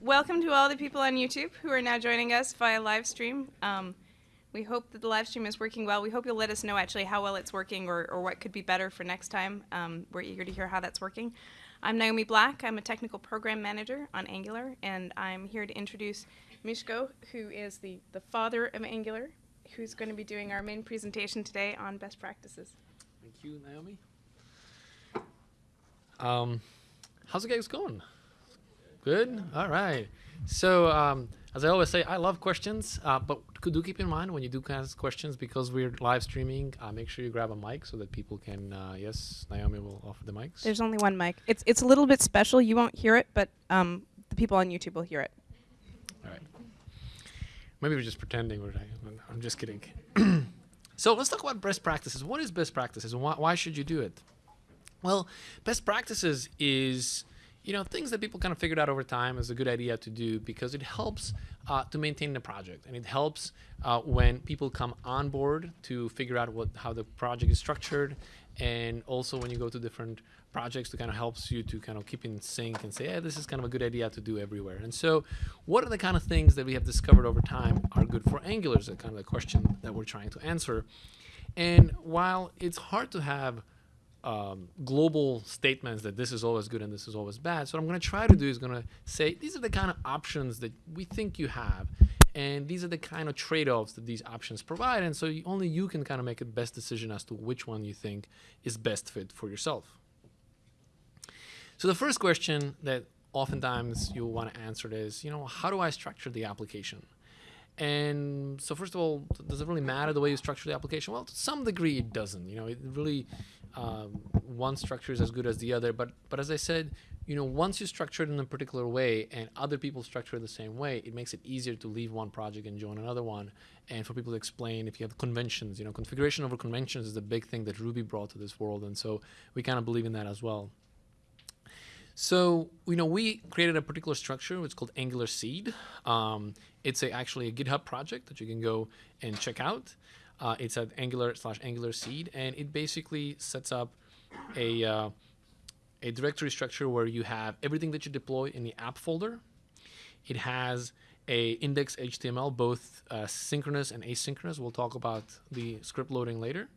welcome to all the people on YouTube who are now joining us via live stream. Um, we hope that the live stream is working well. We hope you'll let us know actually how well it's working or, or what could be better for next time. Um, we're eager to hear how that's working. I'm Naomi Black. I'm a technical program manager on Angular, and I'm here to introduce Miško, who is the, the father of Angular, who's going to be doing our main presentation today on best practices. Thank you, Naomi. Um, how's the guys going? Good. All right. So, um, as I always say, I love questions, uh, but could do keep in mind when you do ask questions because we're live streaming. Uh, make sure you grab a mic so that people can. Uh, yes, Naomi will offer the mics. There's only one mic. It's it's a little bit special. You won't hear it, but um, the people on YouTube will hear it. All right. Maybe we're just pretending. We're, I'm just kidding. so let's talk about best practices. What is best practices, and why, why should you do it? Well, best practices is you know things that people kind of figured out over time is a good idea to do because it helps uh, to maintain the project. And it helps uh, when people come on board to figure out what how the project is structured. And also when you go to different projects to kind of helps you to kind of keep in sync and say yeah this is kind of a good idea to do everywhere. And so what are the kind of things that we have discovered over time are good for angular is kind of the question that we're trying to answer. And while it's hard to have um, global statements that this is always good and this is always bad. So what I'm going to try to do is going to say these are the kind of options that we think you have, and these are the kind of trade-offs that these options provide. And so you, only you can kind of make a best decision as to which one you think is best fit for yourself. So the first question that oftentimes you'll want to answer is, you know, how do I structure the application? And so first of all, does it really matter the way you structure the application? Well, to some degree it doesn't. You know, it really um, one structure is as good as the other. But but as I said, you know, once you structure it in a particular way and other people structure it the same way, it makes it easier to leave one project and join another one. And for people to explain, if you have conventions, you know, configuration over conventions is the big thing that Ruby brought to this world. And so we kind of believe in that as well. So, you know, we created a particular structure, it's called Angular Seed. Um, it's a, actually a GitHub project that you can go and check out. Uh, it's at Angular slash Angular Seed, and it basically sets up a, uh, a directory structure where you have everything that you deploy in the app folder. It has a index HTML, both uh, synchronous and asynchronous. We'll talk about the script loading later.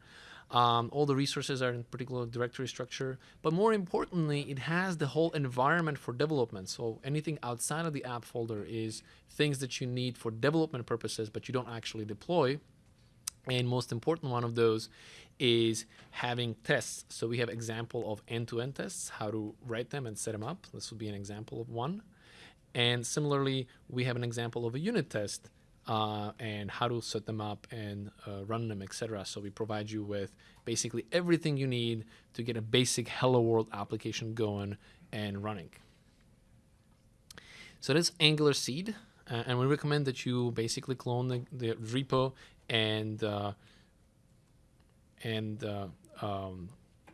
Um, all the resources are in particular directory structure, but more importantly, it has the whole environment for development. So anything outside of the app folder is things that you need for development purposes, but you don't actually deploy. And most important one of those is having tests. So we have example of end-to-end -end tests, how to write them and set them up. This would be an example of one. And similarly, we have an example of a unit test uh, and how to set them up and uh, run them, etc. So we provide you with basically everything you need to get a basic Hello World application going and running. So that's Angular Seed, uh, and we recommend that you basically clone the, the repo and uh, and uh, um,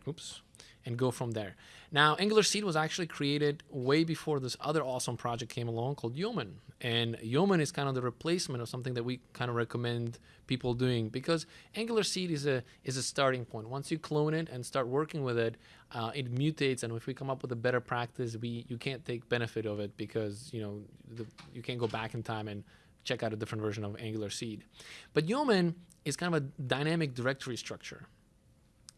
oops and go from there. Now, Angular Seed was actually created way before this other awesome project came along called Yeoman. And Yeoman is kind of the replacement of something that we kind of recommend people doing because Angular Seed is a is a starting point. Once you clone it and start working with it, uh, it mutates. And if we come up with a better practice, we you can't take benefit of it because you know the, you can't go back in time and check out a different version of Angular Seed. But Yeoman is kind of a dynamic directory structure.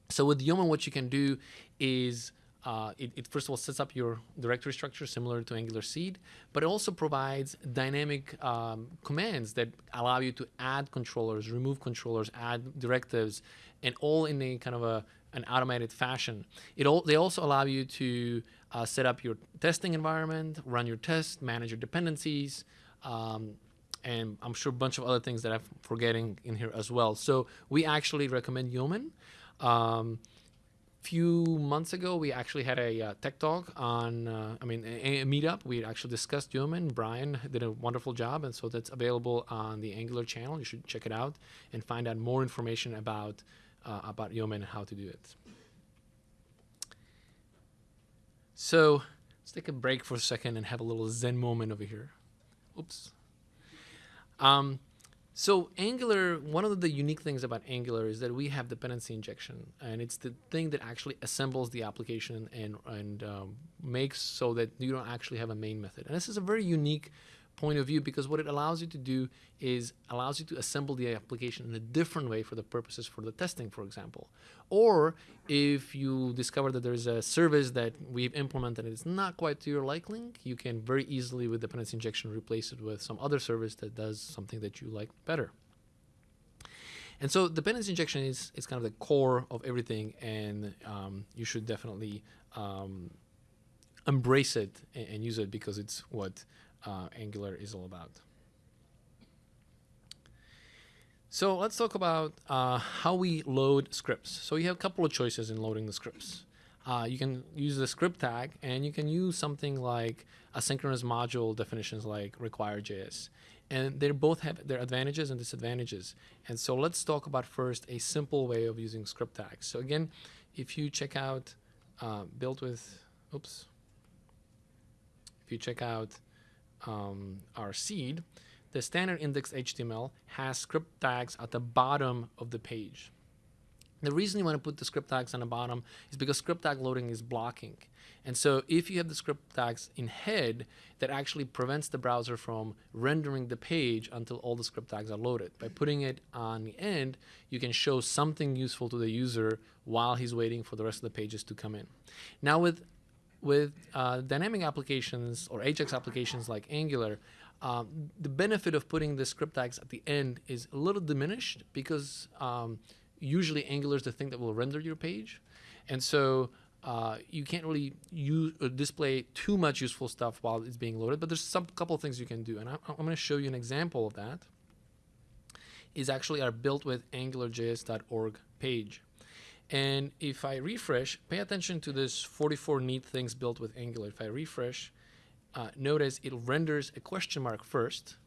So with Yeoman, what you can do is uh, it, it, first of all sets up your directory structure similar to Angular Seed, but it also provides dynamic um, commands that allow you to add controllers, remove controllers, add directives, and all in a kind of a an automated fashion. It all, they also allow you to uh, set up your testing environment, run your tests, manage your dependencies, um, and I'm sure a bunch of other things that I'm forgetting in here as well. So we actually recommend Yeoman. Um, few months ago, we actually had a uh, tech talk on, uh, I mean, a, a, meetup. We actually discussed Yeoman. Brian did a wonderful job, and so that's available on the Angular channel. You should check it out and find out more information about uh, about Yeoman and how to do it. So let's take a break for a second and have a little Zen moment over here. Oops. Um, So Angular, one of the unique things about Angular is that we have dependency injection, and it's the thing that actually assembles the application and and um, makes so that you don't actually have a main method. And this is a very unique point of view because what it allows you to do is allows you to assemble the application in a different way for the purposes for the testing, for example. Or if you discover that there's a service that we've implemented and it's not quite to your liking, you can very easily with dependency injection replace it with some other service that does something that you like better. And so dependency injection is, is kind of the core of everything, and um, you should definitely um, embrace it and, and, use it because it's what uh, Angular is all about. So let's talk about uh, how we load scripts. So you have a couple of choices in loading the scripts. Uh, you can use the script tag, and you can use something like asynchronous module definitions like require.js. And they both have their advantages and disadvantages. And so let's talk about first a simple way of using script tags. So again, if you check out uh, built with, oops, if you check out um, our seed, the standard index HTML has script tags at the bottom of the page. The reason you want to put the script tags on the bottom is because script tag loading is blocking. And so if you have the script tags in head, that actually prevents the browser from rendering the page until all the script tags are loaded. By putting it on the end, you can show something useful to the user while he's waiting for the rest of the pages to come in. Now with with uh, dynamic applications or Ajax applications like Angular, um, the benefit of putting the script tags at the end is a little diminished because um, usually Angular is the thing that will render your page. And so uh, you can't really use, uh, display too much useful stuff while it's being loaded, but there's some couple of things you can do. And I, I'm going to show you an example of that is actually our built with angularjs.org page. And if I refresh, pay attention to this 44 neat things built with Angular. If I refresh, uh, notice it renders a question mark first,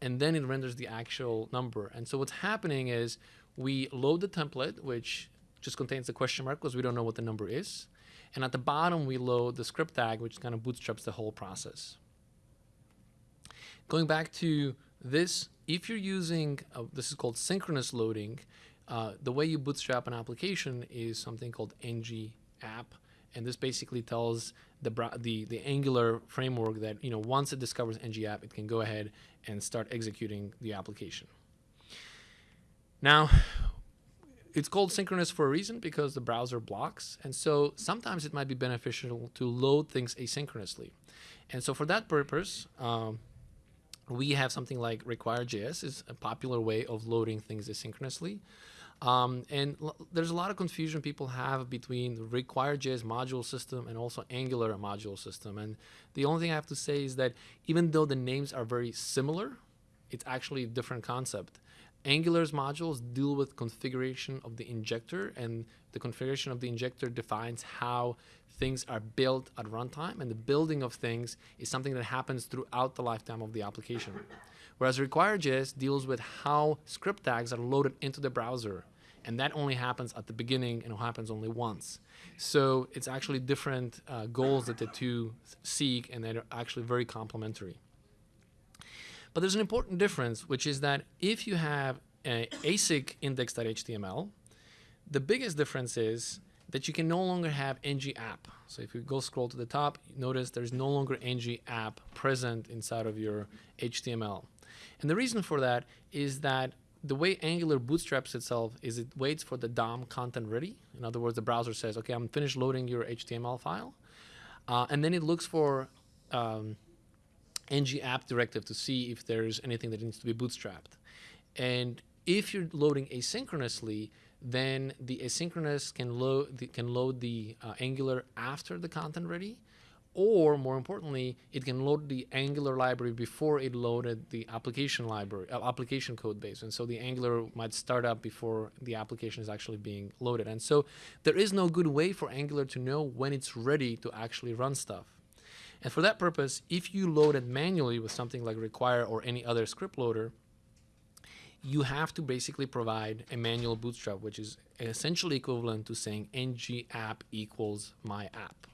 and then it renders the actual number. And so what's happening is we load the template, which just contains the question mark because we don't know what the number is. And at the bottom, we load the script tag, which kind of bootstraps the whole process. Going back to this, if you're using, uh, this is called synchronous loading, uh, the way you bootstrap an application is something called ng app, and this basically tells the the the Angular framework that you know once it discovers ng app, it can go ahead and start executing the application. Now, it's called synchronous for a reason because the browser blocks, and so sometimes it might be beneficial to load things asynchronously. And so for that purpose, um, we have something like require.js is a popular way of loading things asynchronously. Um, and there's a lot of confusion people have between the require.js module system and also Angular module system. And the only thing I have to say is that even though the names are very similar, it's actually a different concept. Angular's modules deal with configuration of the injector, and the configuration of the injector defines how things are built at runtime, and the building of things is something that happens throughout the lifetime of the application. Whereas require.js deals with how script tags are loaded into the browser. And that only happens at the beginning and it happens only once. So it's actually different uh, goals that the two seek and they're actually very complementary. But there's an important difference, which is that if you have a async index.html, the biggest difference is that you can no longer have ng app. So if you go scroll to the top, notice there's no longer ng app present inside of your HTML. And the reason for that is that the way Angular bootstraps itself is it waits for the DOM content ready. In other words, the browser says, okay, I'm finished loading your HTML file. Uh, and then it looks for um, ng app directive to see if there's anything that needs to be bootstrapped. And if you're loading asynchronously, then the asynchronous can load the, can load the uh, Angular after the content ready, or more importantly, it can load the Angular library before it loaded the application library, uh, application code base. And so the Angular might start up before the application is actually being loaded. And so there is no good way for Angular to know when it's ready to actually run stuff. And for that purpose, if you load it manually with something like require or any other script loader, you have to basically provide a manual bootstrap, which is essentially equivalent to saying ng app equals my app.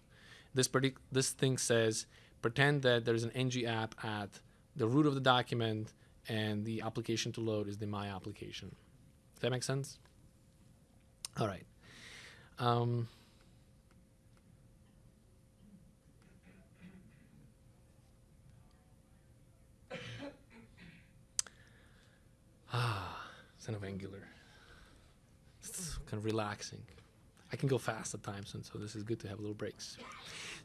This, this thing says, pretend that there's an ng app at the root of the document and the application to load is the my application. Does that make sense? All right. Um, ah, Zen of Angular. It's kind of relaxing. I can go fast at times, and so this is good to have little breaks.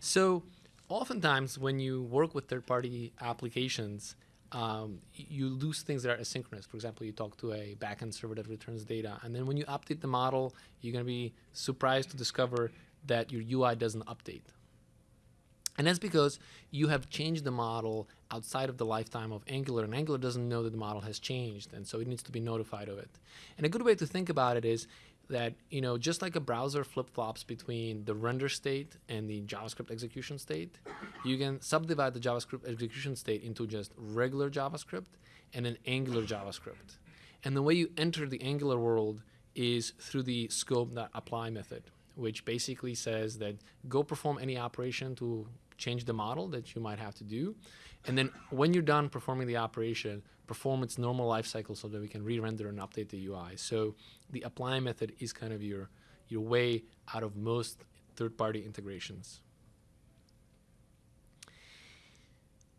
So, oftentimes when you work with third-party applications, um, you lose things that are asynchronous. For example, you talk to a backend server that returns data, and then when you update the model, you're going to be surprised to discover that your UI doesn't update. And that's because you have changed the model outside of the lifetime of Angular, and Angular doesn't know that the model has changed, and so it needs to be notified of it. And a good way to think about it is that you know just like a browser flip-flops between the render state and the javascript execution state you can subdivide the javascript execution state into just regular javascript and an angular javascript. And the way you enter the angular world is through the scope.apply method which basically says that go perform any operation to change the model that you might have to do and then when you're done performing the operation perform its normal life cycle so that we can re-render and update the ui so the apply method is kind of your your way out of most third-party integrations.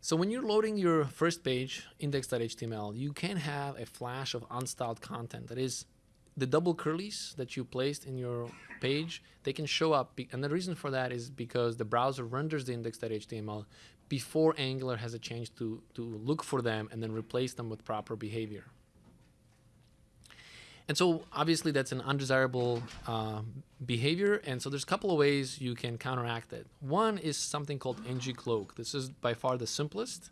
So when you're loading your first page index.html you can have a flash of unstyled content that is the double curlies that you placed in your page they can show up and the reason for that is because the browser renders the index.html before angular has a chance to, to look for them and then replace them with proper behavior. And so obviously that's an undesirable uh, behavior and so there's a couple of ways you can counteract it. One is something called ng-cloak this is by far the simplest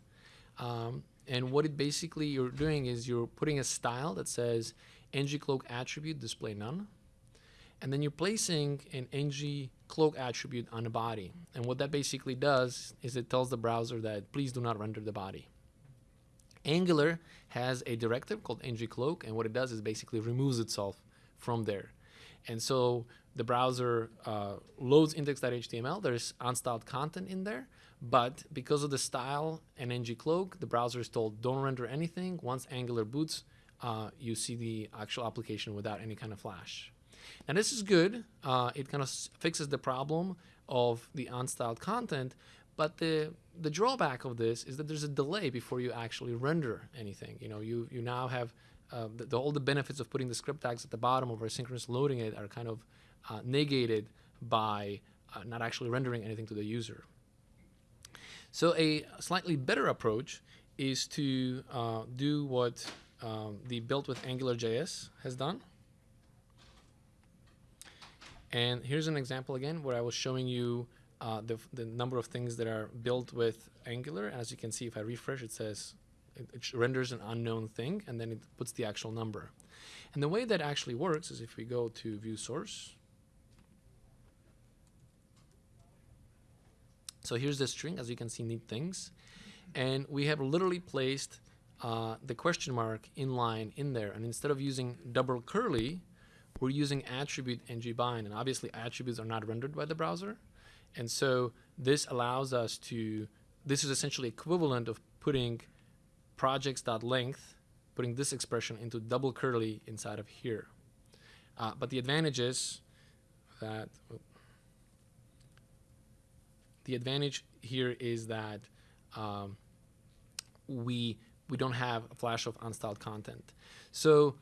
um, and what it basically you're doing is you're putting a style that says ng-cloak attribute display none and then you're placing an ng cloak attribute on the body. And what that basically does is it tells the browser that please do not render the body. Angular has a directive called ng cloak and what it does is basically removes itself from there. And so the browser uh, loads index.html there's unstyled content in there but because of the style and ng cloak the browser is told don't render anything. Once angular boots uh, you see the actual application without any kind of flash and this is good. Uh, it kind of fixes the problem of the unstyled content. But the the drawback of this is that there's a delay before you actually render anything. You know, you you now have uh, the, the, all the benefits of putting the script tags at the bottom of asynchronous loading it are kind of uh, negated by uh, not actually rendering anything to the user. So a slightly better approach is to uh, do what um, the built with AngularJS has done. And here's an example again where I was showing you uh, the, the number of things that are built with Angular. As you can see, if I refresh, it says it, it renders an unknown thing and then it puts the actual number. And the way that actually works is if we go to view source. So here's the string, as you can see, neat things. And we have literally placed uh, the question mark in line in there. And instead of using double curly, we're using attribute ngbind. And obviously, attributes are not rendered by the browser. And so this allows us to, this is essentially equivalent of putting projects.length, putting this expression into double curly inside of here. Uh, but the advantage is that the advantage here is that um, we we don't have a flash of unstyled content. So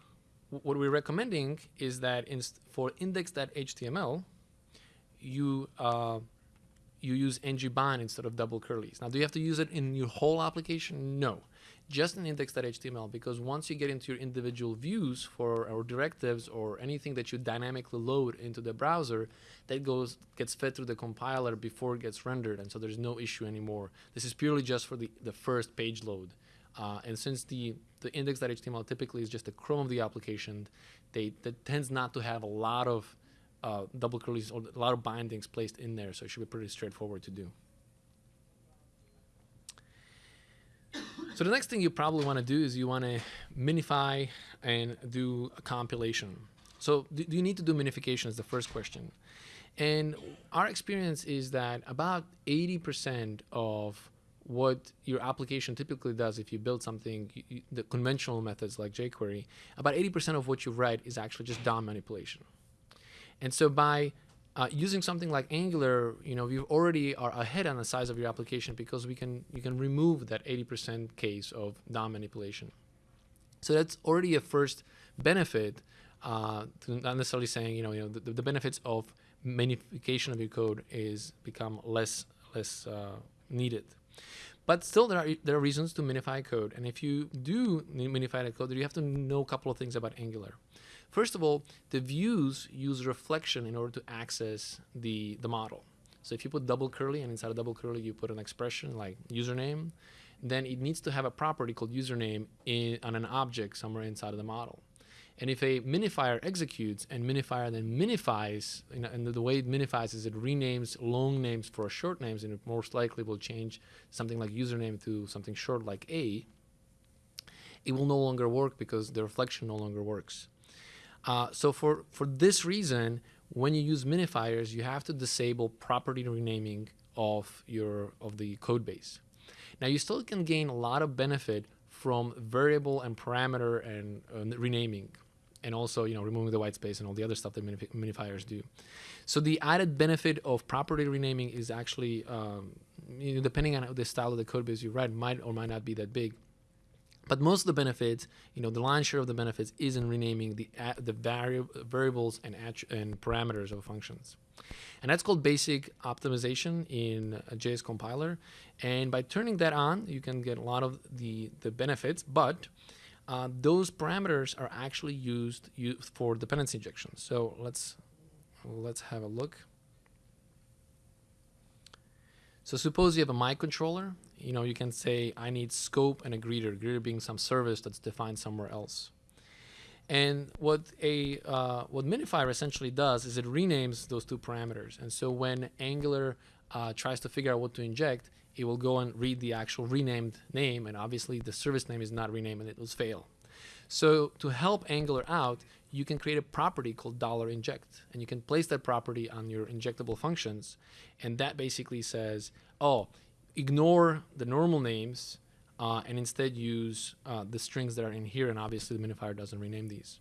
what we're recommending is that for index.html, you uh, you use ngbind instead of double curlies. Now, do you have to use it in your whole application? No, just in index.html because once you get into your individual views for or directives or anything that you dynamically load into the browser, that goes gets fed through the compiler before it gets rendered, and so there's no issue anymore. This is purely just for the, the first page load. Uh, and since the, the index.html typically is just the Chrome of the application, they that tends not to have a lot of uh, double curlies or a lot of bindings placed in there, so it should be pretty straightforward to do. So the next thing you probably want to do is you want to minify and do a compilation. So do, do you need to do minification is the first question. And our experience is that about 80% of what your application typically does if you build something, you, you, the conventional methods like jQuery, about 80% of what you write is actually just DOM manipulation. And so by uh, using something like Angular, you know, you already are ahead on the size of your application because we can you can remove that 80% case of DOM manipulation. So that's already a first benefit. Uh, not necessarily saying you know you know the, the benefits of minification of your code is become less less uh, needed. But still, there are there are reasons to minify code, and if you do minify the code, you have to know a couple of things about Angular. First of all, the views use reflection in order to access the, the model. So if you put double curly and inside a double curly you put an expression like username, then it needs to have a property called username in, on an object somewhere inside of the model. And if a minifier executes and minifier then minifies, and the, the, way it minifies is it renames long names for short names, and it most likely will change something like username to something short like A, it will no longer work because the reflection no longer works. Uh, so for, for this reason, when you use minifiers, you have to disable property renaming of your of the code base. Now you still can gain a lot of benefit from variable and parameter and uh, renaming and also you know removing the white space and all the other stuff that minif minifiers do. So the added benefit of property renaming is actually um, you know, depending on the style of the code base you write might or might not be that big. But most of the benefits, you know, the lion's share of the benefits is in renaming the uh, the vari variables and and parameters of functions. And that's called basic optimization in a JS compiler. And by turning that on, you can get a lot of the, the benefits, but uh, those parameters are actually used, used for dependency injection. So let's, let's have a look. So suppose you have a mic controller, you know, you can say, I need scope and a greeter, greeter being some service that's defined somewhere else. And what a uh, what minifier essentially does is it renames those two parameters. And so when Angular uh, tries to figure out what to inject, it will go and read the actual renamed name, and obviously the service name is not renamed, and it will fail. So to help Angular out, you can create a property called $inject, and you can place that property on your injectable functions, and that basically says, oh, ignore the normal names uh, and instead use uh, the strings that are in here, and obviously the minifier doesn't rename these.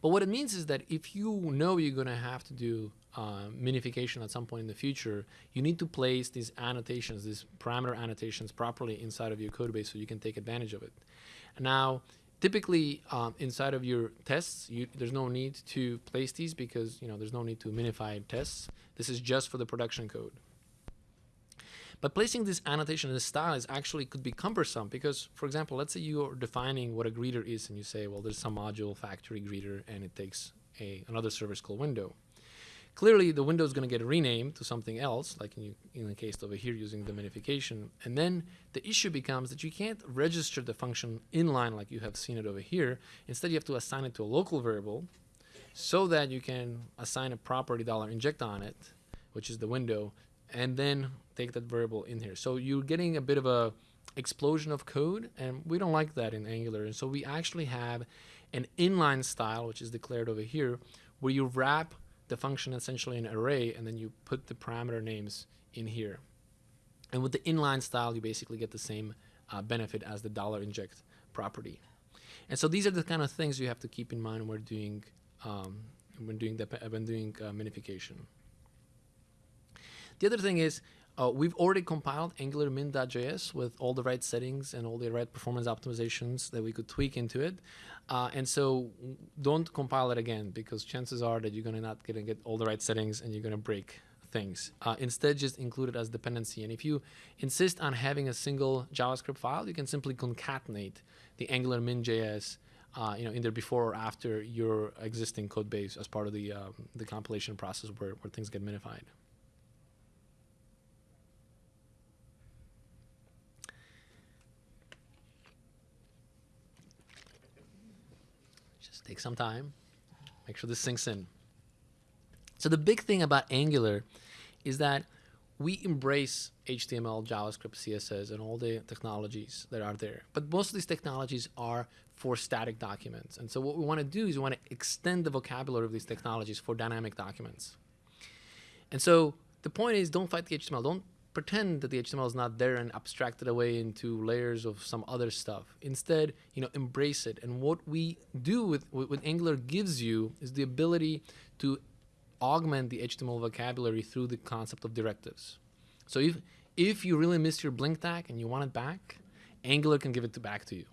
But what it means is that if you know you're going to have to do uh, minification at some point in the future, you need to place these annotations, these parameter annotations properly inside of your code base so you can take advantage of it. Now, typically um, inside of your tests, you, there's no need to place these because you know there's no need to minify tests. This is just for the production code. But placing this annotation in this style is actually could be cumbersome because, for example, let's say you are defining what a greeter is and you say, well, there's some module factory greeter and it takes a, another service called window. Clearly, the window is going to get renamed to something else, like in, in the case over here using the minification. And then the issue becomes that you can't register the function inline like you have seen it over here. Instead, you have to assign it to a local variable so that you can assign a property dollar inject on it, which is the window, and then take that variable in here. So you're getting a bit of a explosion of code, and we don't like that in Angular. And so we actually have an inline style, which is declared over here, where you wrap the function essentially an array, and then you put the parameter names in here. And with the inline style, you basically get the same uh, benefit as the dollar inject property. And so these are the kind of things you have to keep in mind when doing um, when doing the when doing uh, minification. The other thing is uh, we've already compiled Angular min.js with all the right settings and all the right performance optimizations that we could tweak into it. Uh, and so don't compile it again because chances are that you're going to not gonna get all the right settings and you're going to break things. Uh, instead, just include it as dependency. And if you insist on having a single JavaScript file, you can simply concatenate the Angular min.js uh, you know, either before or after your existing code base as part of the, um, the compilation process where, where things get minified. Take some time. Make sure this sinks in. So the big thing about Angular is that we embrace HTML, JavaScript, CSS, and all the technologies that are there. But most of these technologies are for static documents. And so what we want to do is we want to extend the vocabulary of these technologies for dynamic documents. And so the point is don't fight the HTML. Don't pretend that the HTML is not there and abstract it away into layers of some other stuff. Instead, you know, embrace it. And what we do with what Angular gives you is the ability to augment the HTML vocabulary through the concept of directives. So if if you really miss your blink tag and you want it back, Angular can give it to back to you.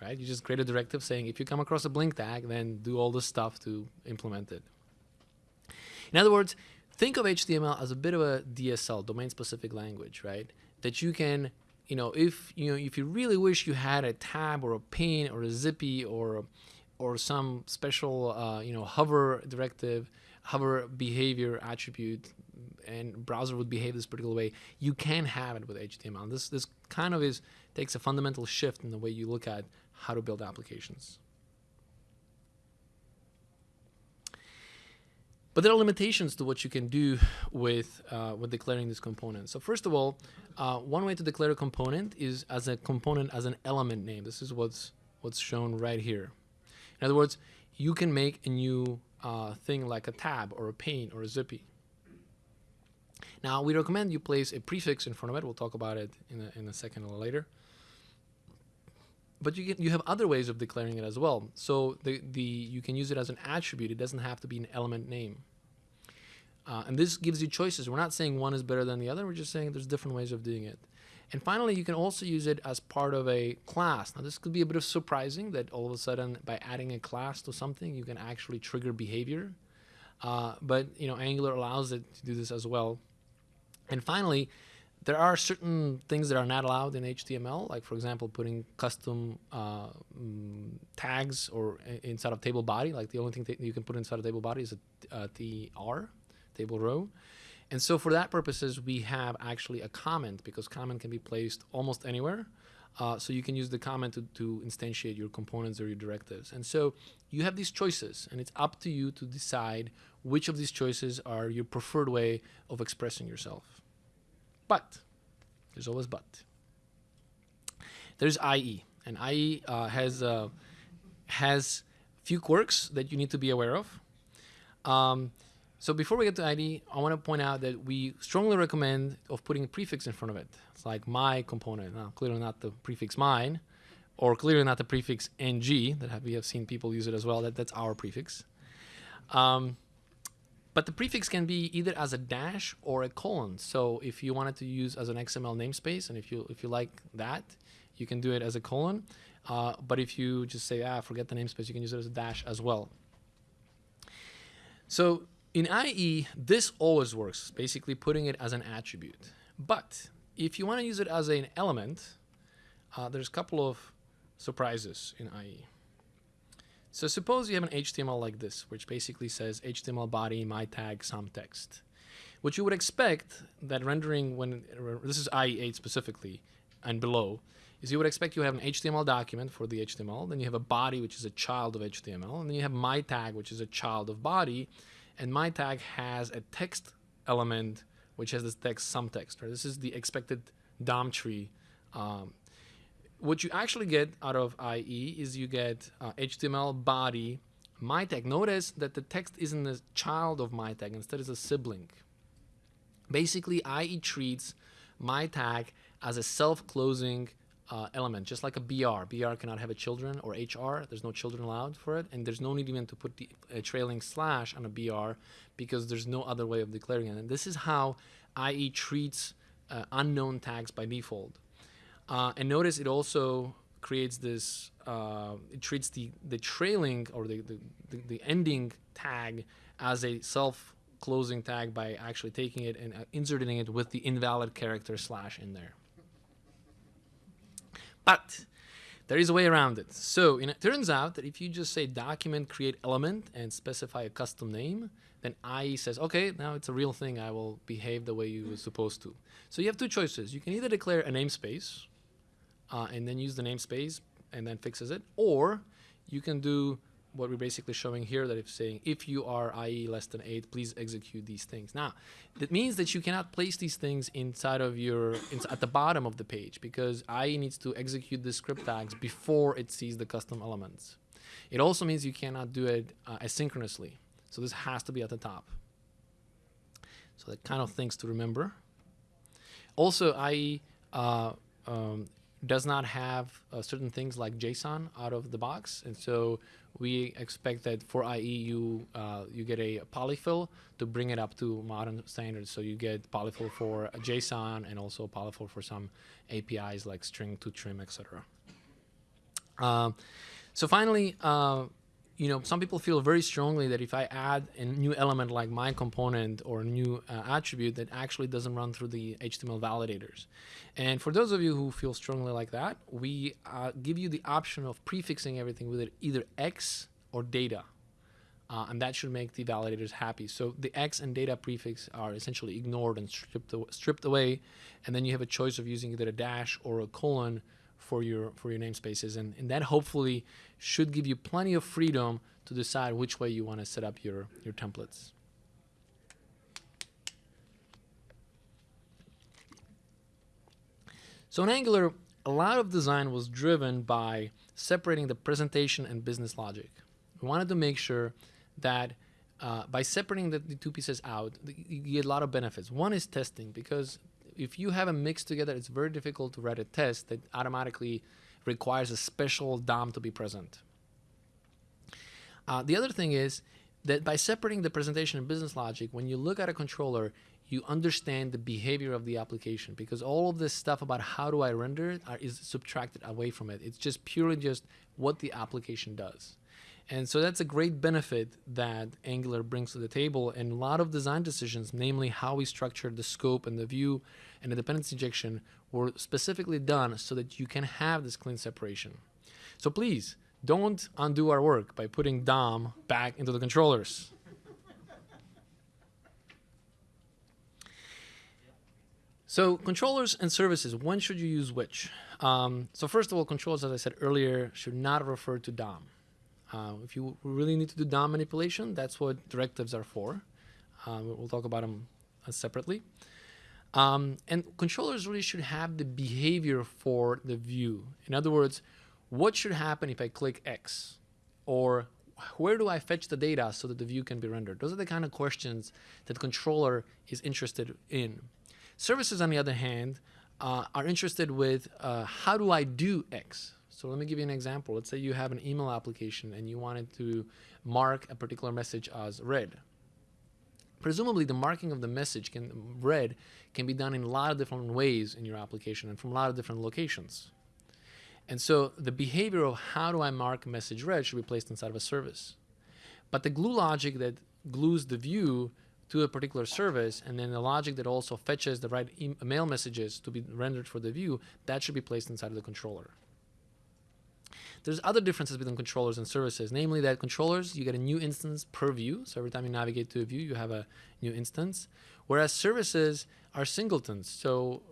Right? You just create a directive saying if you come across a blink tag, then do all this stuff to implement it. In other words, think of HTML as a bit of a DSL, domain specific language, right? That you can, you know, if you know, if you really wish you had a tab or a pane or a zippy or or some special, uh, you know, hover directive, hover behavior attribute, and browser would behave this particular way, you can have it with HTML. This this kind of is takes a fundamental shift in the way you look at how to build applications. But there are limitations to what you can do with, uh, with declaring this component. So first of all, uh, one way to declare a component is as a component as an element name. This is what's, what's shown right here. In other words, you can make a new uh, thing like a tab or a pane or a zippy. Now, we recommend you place a prefix in front of it. We'll talk about it in a, in a second or later. But you, get, you have other ways of declaring it as well. So the, the, you can use it as an attribute. It doesn't have to be an element name. Uh, and this gives you choices. We're not saying one is better than the other. We're just saying there's different ways of doing it. And finally, you can also use it as part of a class. Now, this could be a bit of surprising that all of a sudden, by adding a class to something, you can actually trigger behavior. Uh, but you know, Angular allows it to do this as well. And finally, there are certain things that are not allowed in HTML, like for example, putting custom uh, mm, tags or inside of table body. Like the only thing that you can put inside of table body is a, a TR, table row. And so for that purposes, we have actually a comment because comment can be placed almost anywhere. Uh, so you can use the comment to, to instantiate your components or your directives. And so you have these choices, and it's up to you to decide which of these choices are your preferred way of expressing yourself. But there's always but. There's IE, and IE uh, has uh, has few quirks that you need to be aware of. Um, so before we get to IE, I want to point out that we strongly recommend of putting a prefix in front of it. It's like my component. Now, clearly not the prefix mine, or clearly not the prefix ng that we have seen people use it as well. That that's our prefix. Um, but the prefix can be either as a dash or a colon. So if you wanted to use as an XML namespace, and if you if you like that, you can do it as a colon. Uh, but if you just say, ah, forget the namespace, you can use it as a dash as well. So in IE, this always works, basically putting it as an attribute. But if you want to use it as an element, uh, there's a couple of surprises in IE. So suppose you have an HTML like this, which basically says HTML body, my tag, some text. What you would expect that rendering when, this is IE8 specifically, and below, is you would expect you have an HTML document for the HTML, then you have a body, which is a child of HTML, and then you have my tag, which is a child of body, and my tag has a text element, which has this text, some text. Right? This is the expected DOM tree um, what you actually get out of IE is you get uh, HTML body my tag. Notice that the text isn't a child of my tag, instead it's a sibling. Basically, IE treats my tag as a self-closing uh, element, just like a BR. BR cannot have a children or HR. There's no children allowed for it, and there's no need even to put the, a trailing slash on a BR because there's no other way of declaring it. And this is how IE treats uh, unknown tags by default. Uh, and notice it also creates this, uh, it treats the, the trailing or the, the, the, ending tag as a self closing tag by actually taking it and uh, inserting it with the invalid character slash in there. But there is a way around it. So it turns out that if you just say document create element and specify a custom name, then IE says, okay, now it's a real thing. I will behave the way you were supposed to. So you have two choices. You can either declare a namespace, uh, and then use the namespace and then fixes it. Or you can do what we're basically showing here that if saying if you are IE less than 8, please execute these things. Now, that means that you cannot place these things inside of your, at the bottom of the page because IE needs to execute the script tags before it sees the custom elements. It also means you cannot do it uh, asynchronously. So this has to be at the top. So that kind of things to remember. Also, IE uh, um, does not have uh, certain things like JSON out of the box, and so we expect that for IE you uh, you get a polyfill to bring it up to modern standards. So you get polyfill for JSON and also polyfill for some APIs like string to trim, etc. Um, so finally, uh, you know, some people feel very strongly that if I add a new element like my component or a new uh, attribute that actually doesn't run through the HTML validators. And for those of you who feel strongly like that, we uh, give you the option of prefixing everything with either X or data. Uh, and that should make the validators happy. So the X and data prefix are essentially ignored and stripped, stripped away. And then you have a choice of using either a dash or a colon for your for your namespaces. And, and that hopefully should give you plenty of freedom to decide which way you want to set up your your templates. So in angular a lot of design was driven by separating the presentation and business logic. We wanted to make sure that uh, by separating the, the two pieces out you get a lot of benefits. One is testing because if you have a mix together, it's very difficult to write a test that automatically requires a special DOM to be present. Uh, the other thing is that by separating the presentation and business logic, when you look at a controller, you understand the behavior of the application because all of this stuff about how do I render it are, is subtracted away from it. It's just purely just what the application does. And so that's a great benefit that Angular brings to the table. And a lot of design decisions, namely how we structure the scope and the view and the dependency injection, were specifically done so that you can have this clean separation. So please don't undo our work by putting DOM back into the controllers. So controllers and services, when should you use which? Um, so first of all, controllers, as I said earlier, should not refer to DOM. Uh, if you really need to do DOM manipulation, that's what directives are for. Um, we'll talk about them uh, separately. Um, and controllers really should have the behavior for the view. In other words, what should happen if I click X? Or where do I fetch the data so that the view can be rendered? Those are the kind of questions that controller is interested in. Services, on the other hand, uh, are interested with uh, how do I do X? So let me give you an example. Let's say you have an email application and you wanted to mark a particular message as read. Presumably the marking of the message can read can be done in a lot of different ways in your application and from a lot of different locations. And so the behavior of how do I mark message read should be placed inside of a service. But the glue logic that glues the view to a particular service and then the logic that also fetches the right email messages to be rendered for the view, that should be placed inside of the controller. There's other differences between controllers and services, namely that controllers, you get a new instance per view. So every time you navigate to a view, you have a new instance. Whereas services are singletons. So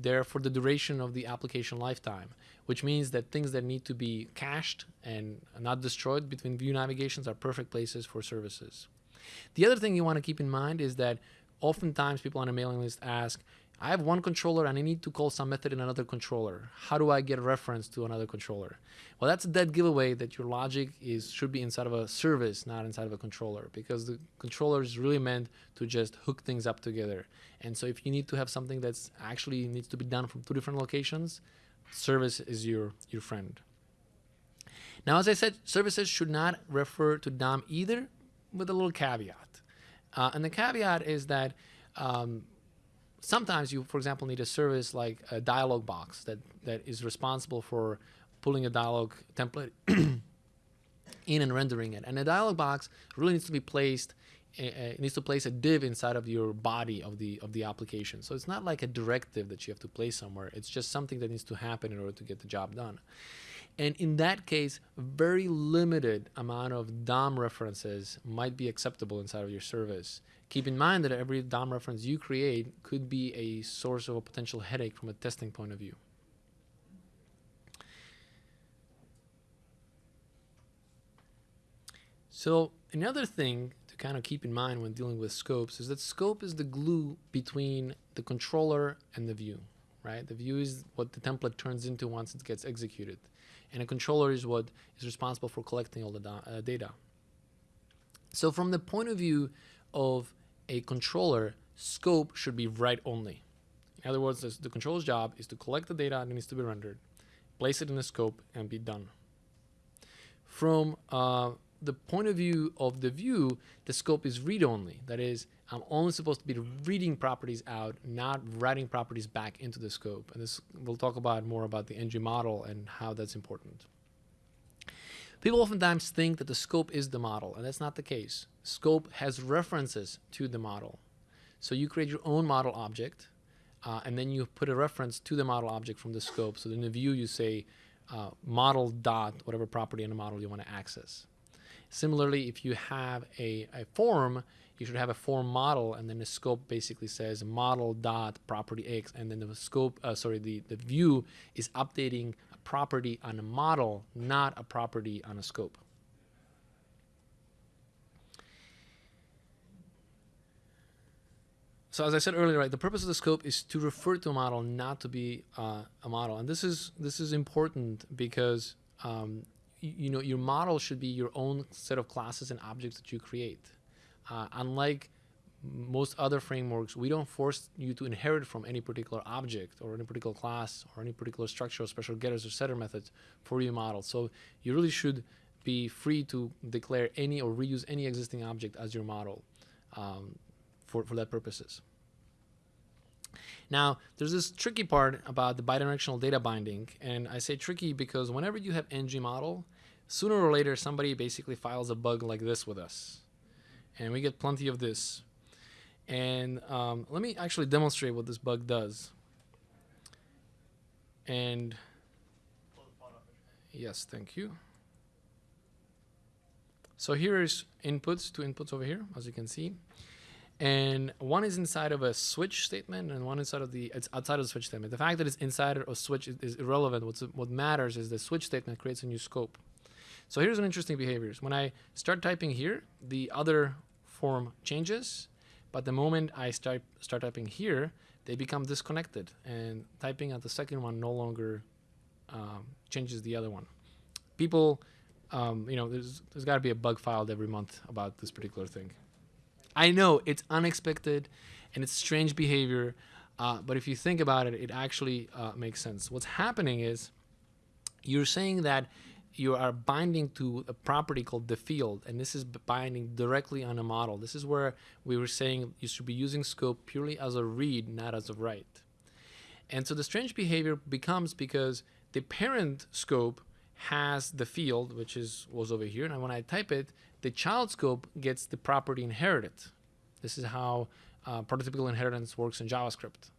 they're for the duration of the application lifetime, which means that things that need to be cached and not destroyed between view navigations are perfect places for services. The other thing you want to keep in mind is that oftentimes people on a mailing list ask, I have one controller and I need to call some method in another controller. How do I get a reference to another controller? Well, that's a dead giveaway that your logic is should be inside of a service, not inside of a controller, because the controller is really meant to just hook things up together. And so if you need to have something that's actually needs to be done from two different locations, service is your, your friend. Now, as I said, services should not refer to DOM either, with a little caveat. Uh, and the caveat is that um, sometimes you, for example, need a service like a dialog box that, that is responsible for pulling a dialog template in and rendering it. And a dialog box really needs to be placed uh, needs to place a div inside of your body of the of the application. So it's not like a directive that you have to place somewhere. It's just something that needs to happen in order to get the job done. And in that case, very limited amount of DOM references might be acceptable inside of your service. Keep in mind that every DOM reference you create could be a source of a potential headache from a testing point of view. So another thing to kind of keep in mind when dealing with scopes is that scope is the glue between the controller and the view, right? The view is what the template turns into once it gets executed. And a controller is what is responsible for collecting all the uh, data. So from the point of view of a controller, scope should be write only. In other words, the controller's job is to collect the data that needs to be rendered, place it in a scope, and be done. From uh, the point of view of the view, the scope is read-only. That is, I'm only supposed to be reading properties out, not writing properties back into the scope. And this we'll talk about more about the ng model and how that's important. People oftentimes think that the scope is the model, and that's not the case. Scope has references to the model. So you create your own model object, uh, and then you put a reference to the model object from the scope. So in the view, you say uh, model dot whatever property in the model you want to access. Similarly, if you have a, a form, you should have a form model, and then the scope basically says model dot property x, and then the scope, uh, sorry, the, the view is updating property on a model, not a property on a scope. So as I said earlier, right, the purpose of the scope is to refer to a model, not to be uh, a model, and this is this is important because um, you know your model should be your own set of classes and objects that you create. Uh, unlike most other frameworks, we don't force you to inherit from any particular object or any particular class or any particular structure or special getters or setter methods for your model. So you really should be free to declare any or reuse any existing object as your model um, for, for that purposes. Now, there's this tricky part about the bidirectional data binding, and I say tricky because whenever you have ng model, sooner or later somebody basically files a bug like this with us, and we get plenty of this. And um, let me actually demonstrate what this bug does. And yes, thank you. So here is inputs, two inputs over here, as you can see. And one is inside of a switch statement, and one inside of the it's outside of the switch statement. The fact that it's inside or switch is, is irrelevant. What's what matters is the switch statement creates a new scope. So here's an interesting behavior. When I start typing here, the other form changes, but the moment I start start typing here, they become disconnected, and typing at the second one no longer um, changes the other one. People, um, you know, there's there's got to be a bug filed every month about this particular thing. I know it's unexpected and it's strange behavior, uh, but if you think about it, it actually uh, makes sense. What's happening is you're saying that you are binding to a property called the field, and this is binding directly on a model. This is where we were saying you should be using scope purely as a read, not as a write. And so the strange behavior becomes because the parent scope has the field, which is was over here, and when I type it, the child scope gets the property inherited. This is how uh, prototypical inheritance works in JavaScript.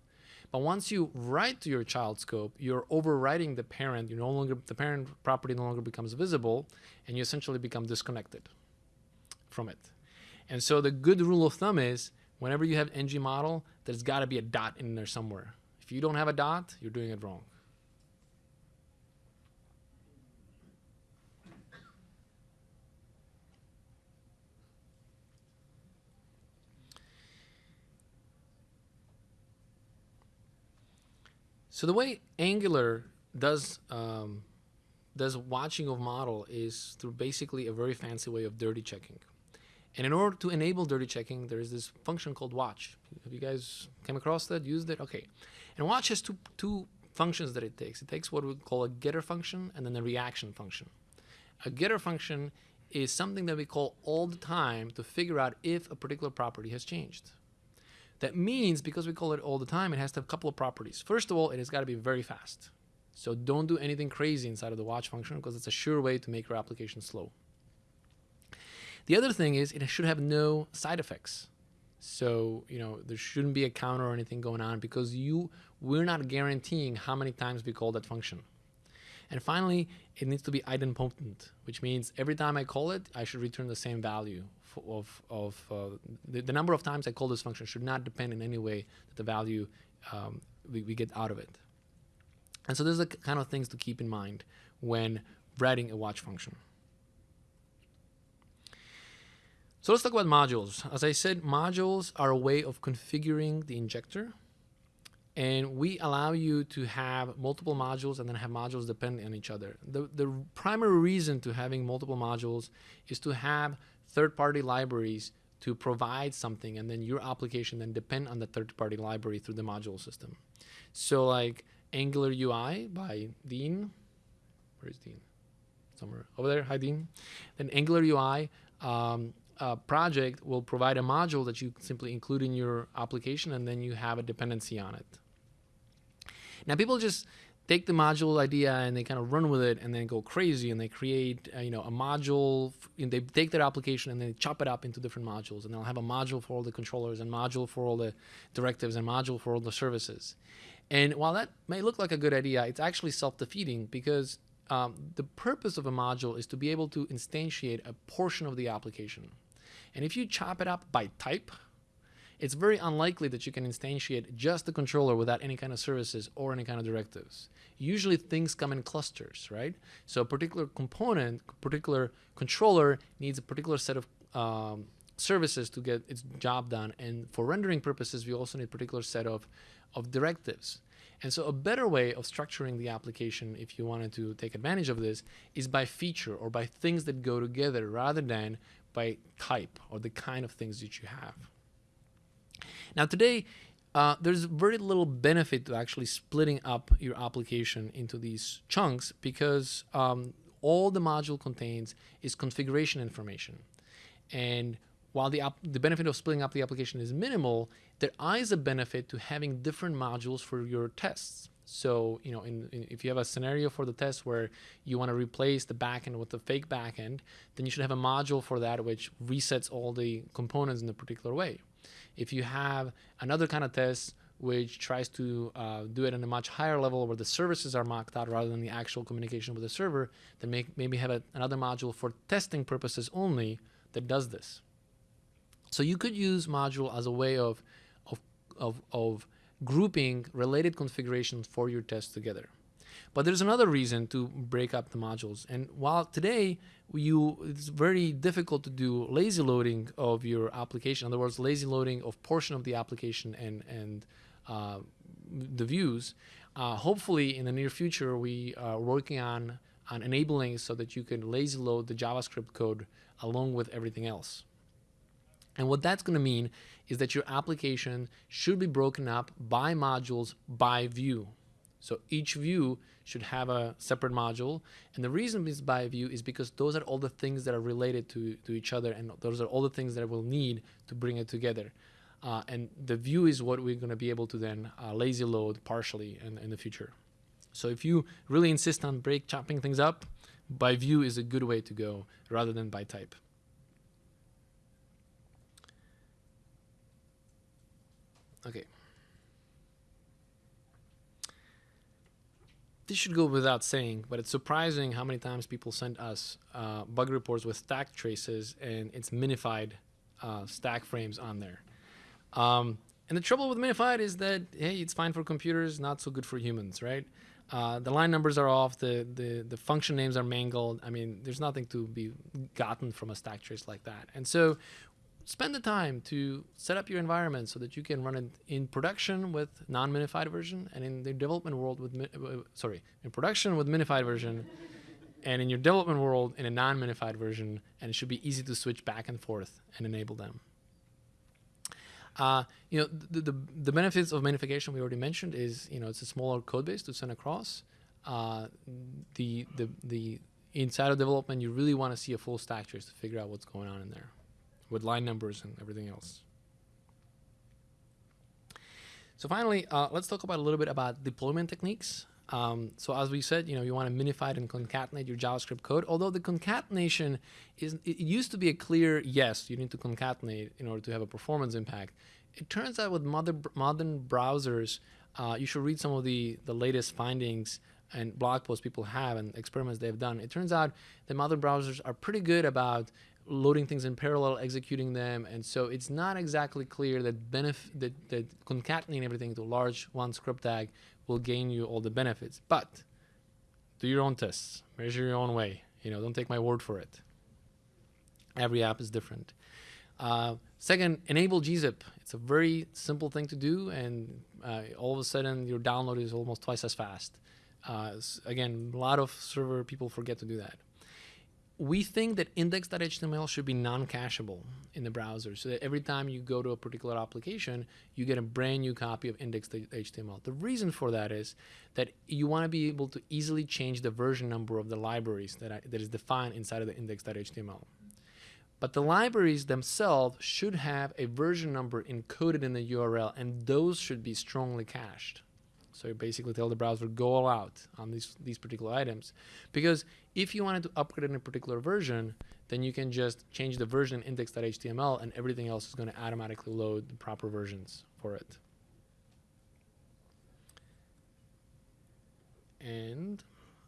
But once you write to your child scope, you're overwriting the parent. You no longer the parent property no longer becomes visible, and you essentially become disconnected from it. And so the good rule of thumb is whenever you have ng model, there's got to be a dot in there somewhere. If you don't have a dot, you're doing it wrong. So the way Angular does um, does watching of model is through basically a very fancy way of dirty checking. And in order to enable dirty checking, there is this function called watch. Have you guys came across that? Used it? Okay. And watch has two two functions that it takes. It takes what we call a getter function and then a reaction function. A getter function is something that we call all the time to figure out if a particular property has changed. That means because we call it all the time, it has to have a couple of properties. First of all, it has got to be very fast. So don't do anything crazy inside of the watch function because it's a sure way to make your application slow. The other thing is it should have no side effects. So, you know, there shouldn't be a counter or anything going on because you we're not guaranteeing how many times we call that function. And finally, it needs to be idempotent, which means every time I call it, I should return the same value of, of uh, the, the number of times I call this function should not depend in any way that the value um, we, we get out of it. And so those are the kind of things to keep in mind when writing a watch function. So let's talk about modules. As I said, modules are a way of configuring the injector. And we allow you to have multiple modules and then have modules depending on each other. The, the primary reason to having multiple modules is to have third-party libraries to provide something and then your application then depend on the third-party library through the module system. So like Angular UI by Dean, where's Dean? Somewhere over there. Hi, Dean. Then Angular UI um, uh, project will provide a module that you simply include in your application, and then you have a dependency on it. Now, people just take the module idea and they kind of run with it and then go crazy and they create uh, you know a module and they take their application and they chop it up into different modules and they'll have a module for all the controllers and module for all the directives and module for all the services. And while that may look like a good idea it's actually self-defeating because um, the purpose of a module is to be able to instantiate a portion of the application. And if you chop it up by type it's very unlikely that you can instantiate just the controller without any kind of services or any kind of directives. Usually things come in clusters, right? So a particular component, particular controller needs a particular set of um, services to get its job done. And for rendering purposes, we also need a particular set of, of directives. And so a better way of structuring the application, if you wanted to take advantage of this, is by feature or by things that go together rather than by type or the kind of things that you have. Now today, uh, there's very little benefit to actually splitting up your application into these chunks because um, all the module contains is configuration information. And while the, the benefit of splitting up the application is minimal, there is a benefit to having different modules for your tests. So, you know, in, in, if you have a scenario for the test where you want to replace the backend with the fake backend, then you should have a module for that which resets all the components in a particular way. If you have another kind of test which tries to uh, do it on a much higher level where the services are mocked out rather than the actual communication with the server, then make, maybe have a, another module for testing purposes only that does this. So you could use module as a way of, of, of, of grouping related configurations for your tests together. But there's another reason to break up the modules. And while today you it's very difficult to do lazy loading of your application, in other words, lazy loading of portion of the application and and uh, the views. Uh, hopefully, in the near future, we are working on on enabling so that you can lazy load the JavaScript code along with everything else. And what that's going to mean is that your application should be broken up by modules by view. So each view should have a separate module. And the reason is by view is because those are all the things that are related to, to each other and those are all the things that we'll need to bring it together. Uh, and the view is what we're going to be able to then uh, lazy load partially in, in the future. So if you really insist on break chopping things up, by view is a good way to go rather than by type. Okay. This should go without saying, but it's surprising how many times people send us uh, bug reports with stack traces and it's minified uh, stack frames on there. Um, and the trouble with minified is that, hey, it's fine for computers, not so good for humans, right? Uh, the line numbers are off, the, the, the function names are mangled. I mean, there's nothing to be gotten from a stack trace like that. And so spend the time to set up your environment so that you can run it in production with non-minified version and in the development world with, uh, sorry, in production with minified version and in your development world in a non-minified version and it should be easy to switch back and forth and enable them. Uh, you know, the, the, the, benefits of minification we already mentioned is, you know, it's a smaller code base to send across. Uh, the, the, the inside of development, you really want to see a full stack trace to figure out what's going on in there with line numbers and everything else. So finally, uh, let's talk about a little bit about deployment techniques. Um, so as we said, you know, you want to minify it and concatenate your JavaScript code. Although the concatenation is, it used to be a clear yes, you need to concatenate in order to have a performance impact. It turns out with modern, modern browsers, uh, you should read some of the, the latest findings and blog posts people have and experiments they've done. It turns out that modern browsers are pretty good about loading things in parallel, executing them, and so it's not exactly clear that benefit that, that concatenating everything to a large one script tag will gain you all the benefits. But do your own tests, measure your own way. You know, don't take my word for it. Every app is different. Uh, second, enable gzip. It's a very simple thing to do, and uh, all of a sudden your download is almost twice as fast. Uh, again, a lot of server people forget to do that we think that index.html should be non-cacheable in the browser so that every time you go to a particular application, you get a brand new copy of index.html. The reason for that is that you want to be able to easily change the version number of the libraries that, I, that is defined inside of the index.html. But the libraries themselves should have a version number encoded in the URL, and those should be strongly cached. So you basically tell the browser go all out on these these particular items, because if you wanted to upgrade in a particular version, then you can just change the version index.html, and everything else is going to automatically load the proper versions for it. And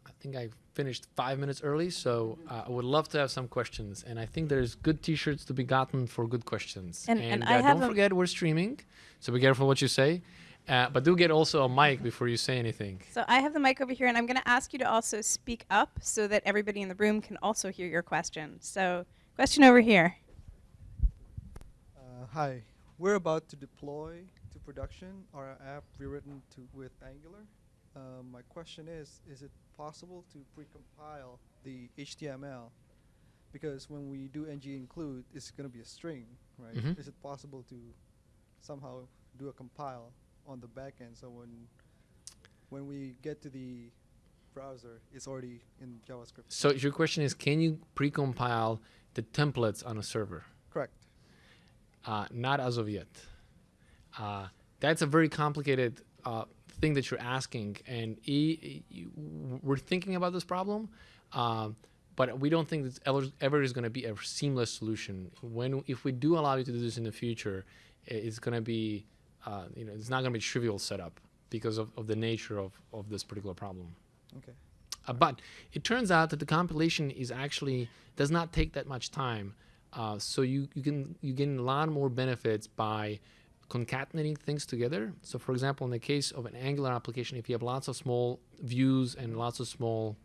I think I finished five minutes early, so uh, I would love to have some questions. And I think there's good T-shirts to be gotten for good questions. And- and I uh, have don't forget we're streaming, so be careful what you say. Uh, but do get also a mic before you say anything. So I have the mic over here, and I'm going to ask you to also speak up so that everybody in the room can also hear your question. So, question over here. Uh, hi, we're about to deploy to production our app rewritten to with Angular. Um, my question is, is it possible to precompile the HTML? Because when we do ng include, it's going to be a string, right? Mhm. Is it possible to somehow do a compile on the back end so when when we get to the browser, it's already in JavaScript? So your question is, can you precompile the templates on a server? Correct. Uh, not as of yet. Uh, that's a very complicated uh, thing that you're asking, and e- e- we're thinking about this problem, um, but we don't think that ever, ever is going to be a seamless solution. When if we do allow you to do this in the future, it's going to be, uh, you know, it's not going to be trivial setup because of, of the nature of, of this particular problem. Okay. Uh, but it turns out that the compilation is actually does not take that much time. Uh, so you, you can you gain a lot more benefits by concatenating things together. So for example, in the case of an Angular application, if you have lots of small views and lots of small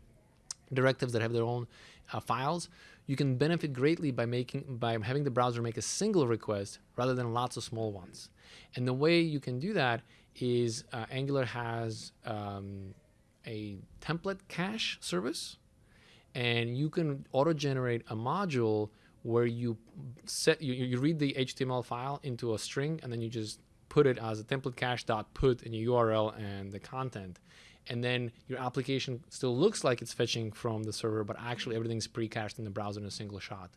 directives that have their own uh, files, you can benefit greatly by making by having the browser make a single request rather than lots of small ones. And the way you can do that is uh, Angular has um, a template cache service, and you can auto-generate a module where you set you, you read the HTML file into a string, and then you just put it as a template cache dot put in your URL and the content, and then your application still looks like it's fetching from the server, but actually everything's pre-cached in the browser in a single shot.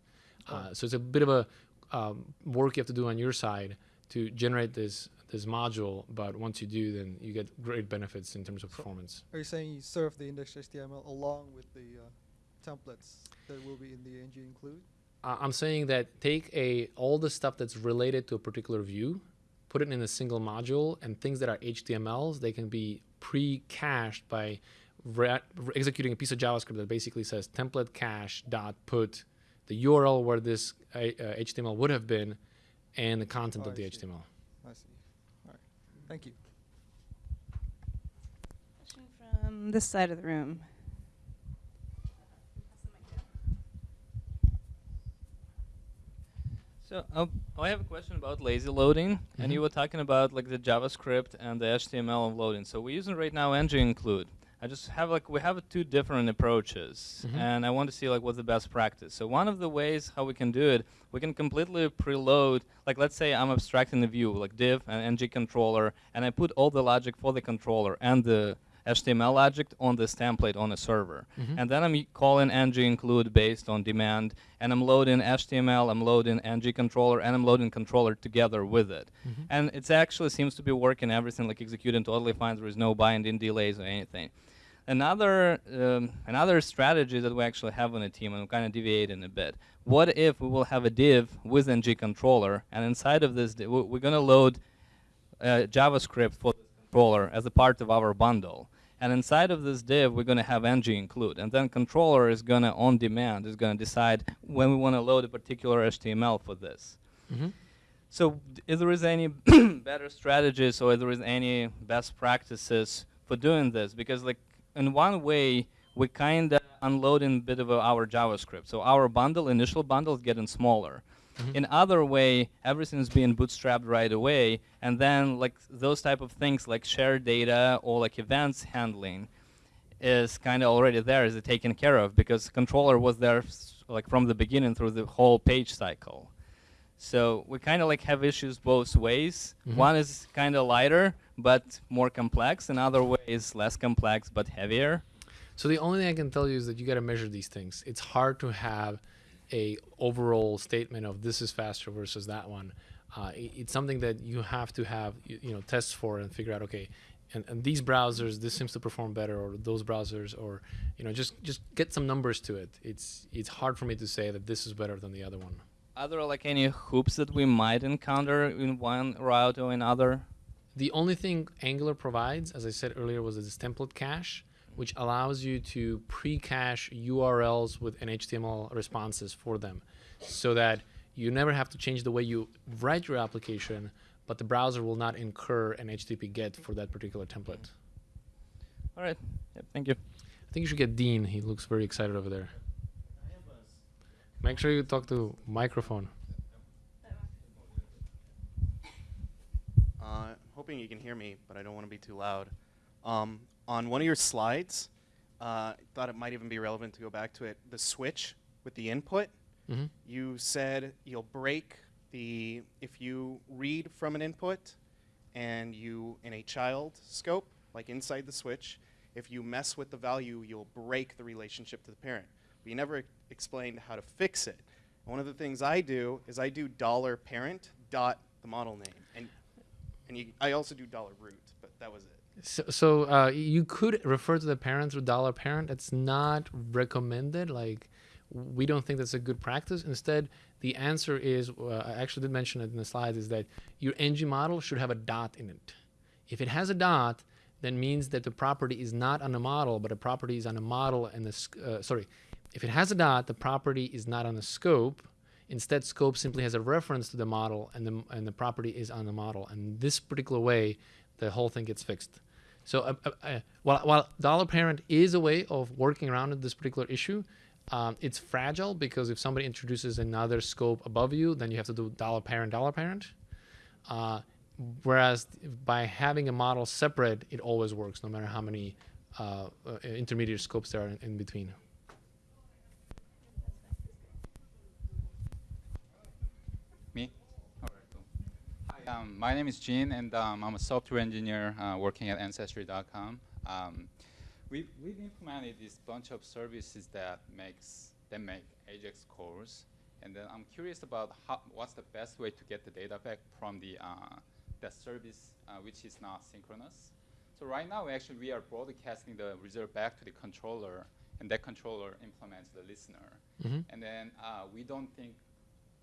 Uh, so it's a bit of a um, work you have to do on your side to generate this this module, but once you do, then you get great benefits in terms of performance. Are you saying you serve the index HTML along with the uh, templates that will be in the ng include? Uh, I'm saying that take a all the stuff that's related to a particular view, put it in a single module, and things that are HTMLs they can be pre-cached by re- re- executing a piece of JavaScript that basically says template cache dot put the URL where this uh, uh, HTML would have been, and the content Oh, of I the see. HTML. I see. All right. Thank you. Question from this side of the room. So um, I have a question about lazy loading, and you Mhm. were talking about like the JavaScript and the HTML loading. So we're using right now ng include. I just have like we have two different approaches, Mhm. and I want to see like what's the best practice. So one of the ways how we can do it, we can completely preload. Like let's say I'm abstracting the view like div and ng controller, and I put all the logic for the controller and the HTML object on this template on a server. Mhm. And then I'm calling ng include based on demand, and I'm loading HTML, I'm loading ng controller, and I'm loading controller together with it. Mhm. And it actually seems to be working, everything like executing totally fine. There is no binding delays or anything. Another um, another strategy that we actually have on the team, and I'm kind of deviating a bit. What if we will have a div with ng controller, and inside of this, we're going to load uh, JavaScript for the controller as a part of our bundle. And inside of this div, we're going to have ng include. And then controller is going to, on demand, is going to decide when we want to load a particular HTML for this. Mhm. So if there is any better strategies or if there is any best practices for doing this, because like in one way, we kind of unloading a bit of our JavaScript. So our bundle, initial bundle is getting smaller. Mhm. In other way, everything's being bootstrapped right away, and then like those type of things like shared data or like events handling is kind of already there, is it taken care of because controller was there like from the beginning through the whole page cycle. So we kind of like have issues both ways. Mhm. One is kind of lighter but more complex. Another way is less complex but heavier. So the only thing I can tell you is that you got to measure these things. It's hard to have a overall statement of this is faster versus that one. Uh, i- it's something that you have to have you, you know tests for and figure out okay, and, and these browsers this seems to perform better or those browsers or you know just just get some numbers to it. It's it's hard for me to say that this is better than the other one. Are there like any hoops that we might encounter in one route or another? The only thing Angular provides, as I said earlier, was this template cache, which allows you to pre-cache URLs with HTML responses for them, so that you never have to change the way you write your application, but the browser will not incur an HTTP GET for that particular template. All right. Yep, thank you. I think you should get Dean. He looks very excited over there. Make sure you talk to microphone. Uh, hoping you can hear me, but I don't want to be too loud. Um, on one of your slides, uh, I thought it might even be relevant to go back to it. The switch with the input, hmm you said you'll break the if you read from an input and you in a child scope, like inside the switch, if you mess with the value, you'll break the relationship to the parent. But you never explained how to fix it. One of the things I do is I do dollar parent dot the model name, and and you, I also do dollar root, but that was it. So, so uh, you could refer to the parent through dollar parent. It's not recommended. Like, we don't think that's a good practice. Instead, the answer is uh, I actually did mention it in the slides is that your ng model should have a dot in it. If it has a dot, then means that the property is not on a model, but a property is on a model and the uh, sorry. If it has a dot, the property is not on the scope. Instead, scope simply has a reference to the model, and the and the property is on the model. And this particular way, the whole thing gets fixed. So, uh, uh, uh, while, while dollar parent is a way of working around this particular issue, um, it's fragile because if somebody introduces another scope above you, then you have to do dollar parent, dollar parent. Uh, whereas by having a model separate, it always works, no matter how many uh, intermediate scopes there are in, in between. Me? All right, cool. Hi, um, my name is Gene, and um, I'm a software engineer uh, working at Ancestry.com. Um, we, we've implemented this bunch of services that makes that make Ajax calls, and then I'm curious about how, what's the best way to get the data back from the uh, that service uh, which is not synchronous. So right now, actually, we are broadcasting the result back to the controller, and that controller implements the listener. Mhm. And then uh, we don't think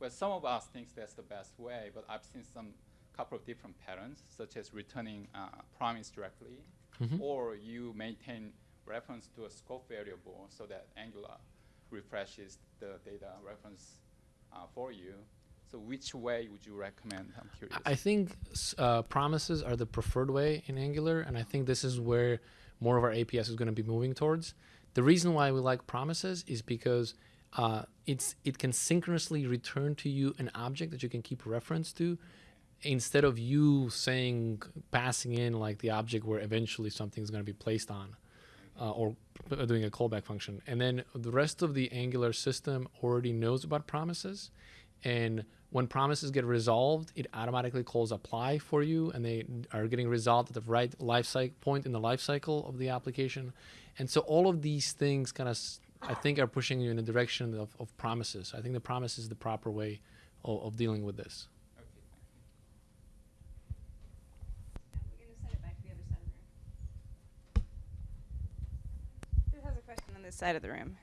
well, some of us thinks that's the best way, but I've seen some couple of different patterns, such as returning uh, promise directly, Mhm. or you maintain reference to a scope variable so that Angular refreshes the data reference uh, for you. So which way would you recommend? I'm curious. I think uh, promises are the preferred way in Angular, and I think this is where more of our APS is going to be moving towards. The reason why we like promises is because uh, it's it can synchronously return to you an object that you can keep reference to, instead of you saying passing in like the object where eventually something is going to be placed on, uh, or doing a callback function. And then the rest of the Angular system already knows about promises, and when promises get resolved, it automatically calls apply for you, and they are getting resolved at the right life cycle point in the life cycle of the application. And so all of these things kind of, I think, are pushing you in the direction of, of promises. I think the promise is the proper way of, of dealing with this. Okay, thank you. We're gonna send it back to the other side of the room. Who has a question on this side of the room?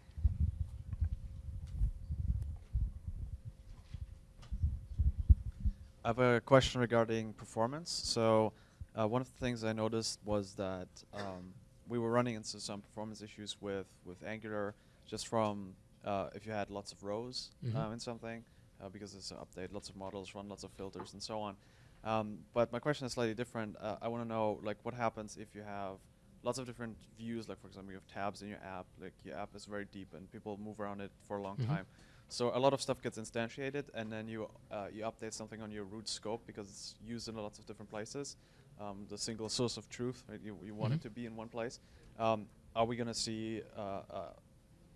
I have a question regarding performance. So, uh, one of the things I noticed was that um, we were running into some performance issues with, with Angular just from uh, if you had lots of rows Mhm. um, in something, uh, because it's an update, lots of models, run lots of filters, and so on. Um, but my question is slightly different. Uh, I want to know like what happens if you have lots of different views. Like for example, you have tabs in your app. Like your app is very deep, and people move around it for a long Mhm. time. So a lot of stuff gets instantiated, and then you uh, you update something on your root scope because it's used in lots of different places. Um, the single source of truth, right? You, you want Mhm. it to be in one place. Um, are we gonna see uh, uh,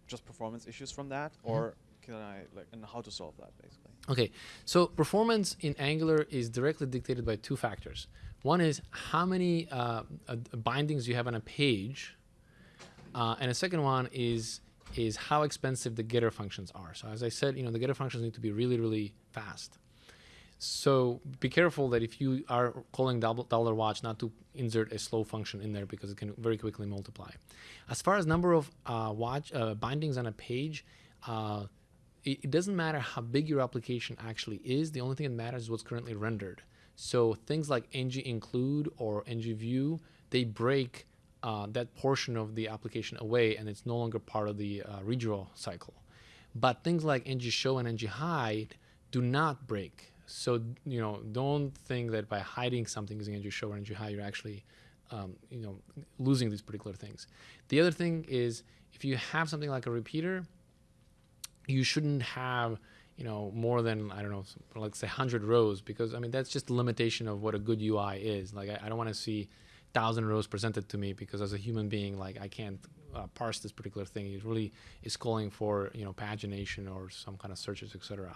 just performance issues from that, Mhm. or can I like and how to solve that basically? Okay, so performance in Angular is directly dictated by two factors. One is how many uh, uh, bindings you have on a page, uh, and a second one is is how expensive the getter functions are. So as I said, you know the getter functions need to be really really fast. So be careful that if you are calling double dollar watch, not to insert a slow function in there because it can very quickly multiply. As far as number of uh, watch uh, bindings on a page, uh, it, it doesn't matter how big your application actually is. The only thing that matters is what's currently rendered. So things like ng include or ng view, they break uh, that portion of the application away, and it's no longer part of the uh, redraw cycle. But things like ng show and ng hide do not break. So you know, don't think that by hiding something using ng show or ng hide, you're actually um, you know losing these particular things. The other thing is if you have something like a repeater, you shouldn't have you know more than i don't know s- like say 100 rows because i mean that's just the limitation of what a good ui is. Like i, I don't want to see 1000 rows presented to me because as a human being like i can't uh, parse this particular thing. It really is calling for you know pagination or some kind of searches etc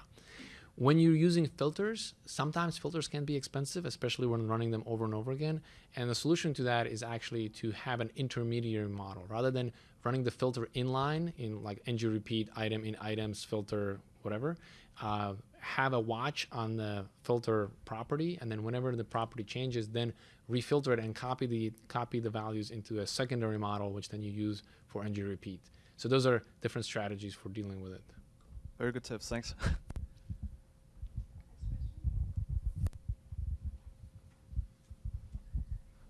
when you're using filters, sometimes filters can be expensive, especially when running them over and over again. And the solution to that is actually to have an intermediary model. Rather than running the filter inline in like ng repeat item in items filter whatever. Uh, have a watch on the filter property, and then whenever the property changes, then refilter it and copy the copy the values into a secondary model, which then you use for ng repeat. So those are different strategies for dealing with it. Very good tips. Thanks.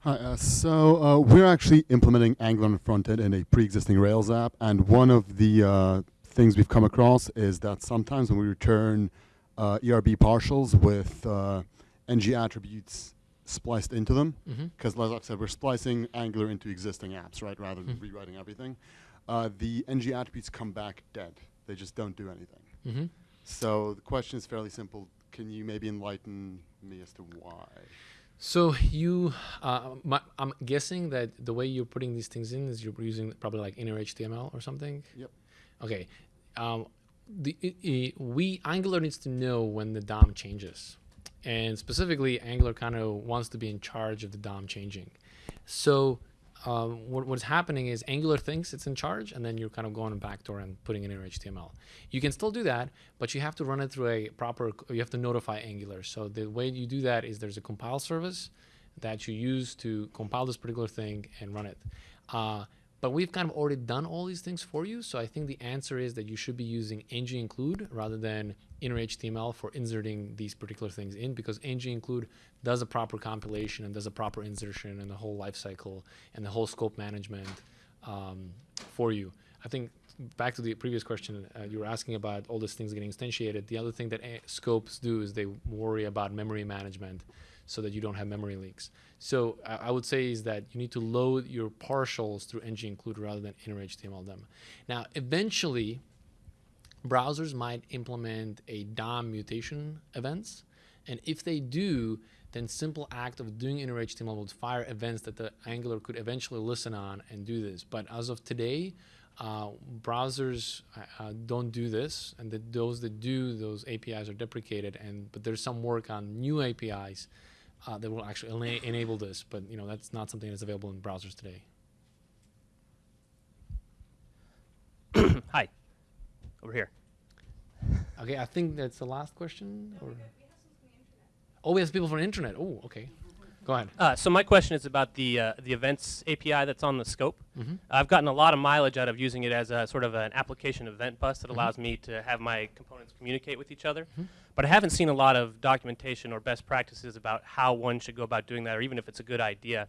Hi, uh, so uh, we're actually implementing Angular on the front end in a pre-existing Rails app, and one of the uh, things we've come across is that sometimes when we return uh, ERB partials with uh, ng attributes spliced into them, because like I said, we're splicing Angular into existing apps, right, rather than Mhm. rewriting everything. Uh, the ng attributes come back dead; they just don't do anything. Mm-hmm. So the question is fairly simple. Can you maybe enlighten me as to why? So you, uh, my, I'm guessing that the way you're putting these things in is you're using probably like inner HTML or something. Yep. Okay. Um, the i i we Angular needs to know when the DOM changes, and specifically Angular kind of wants to be in charge of the DOM changing. So um, what, what's happening is Angular thinks it's in charge, and then you're kind of going backdoor and putting it in your HTML. You can still do that, but you have to run it through a proper. You have to notify Angular. So the way you do that is there's a compile service that you use to compile this particular thing and run it. Uh, but we've kind of already done all these things for you. So I think the answer is that you should be using ng include rather than inner HTML for inserting these particular things in because ng include does a proper compilation and does a proper insertion and the whole life cycle and the whole scope management um, for you. I think back to the previous question, uh, you were asking about all these things getting instantiated. The other thing that scopes do is they worry about memory management so that you don't have memory leaks. So I I would say is that you need to load your partials through ng include rather than inner HTML them. Now, eventually, browsers might implement a DOM mutation events, and if they do, then simple act of doing inner HTML would fire events that the Angular could eventually listen on and do this. But as of today, uh, browsers uh, uh, don't do this, and the, those that do, those APIs are deprecated. And but there's some work on new APIs uh, that will actually ena- enable this. But you know that's not something that's available in browsers today. Hi. Over here. Okay, I think that's the last question. or? Oh, we have people from the internet. Oh, okay. Go ahead. Uh, so my question is about the uh, the events API that's on the scope. Mhm. I've gotten a lot of mileage out of using it as a sort of an application event bus Mm-hmm. that allows me to have my components communicate with each other. But I haven't seen a lot of documentation or best practices about how one should go about doing that, or even if it's a good idea.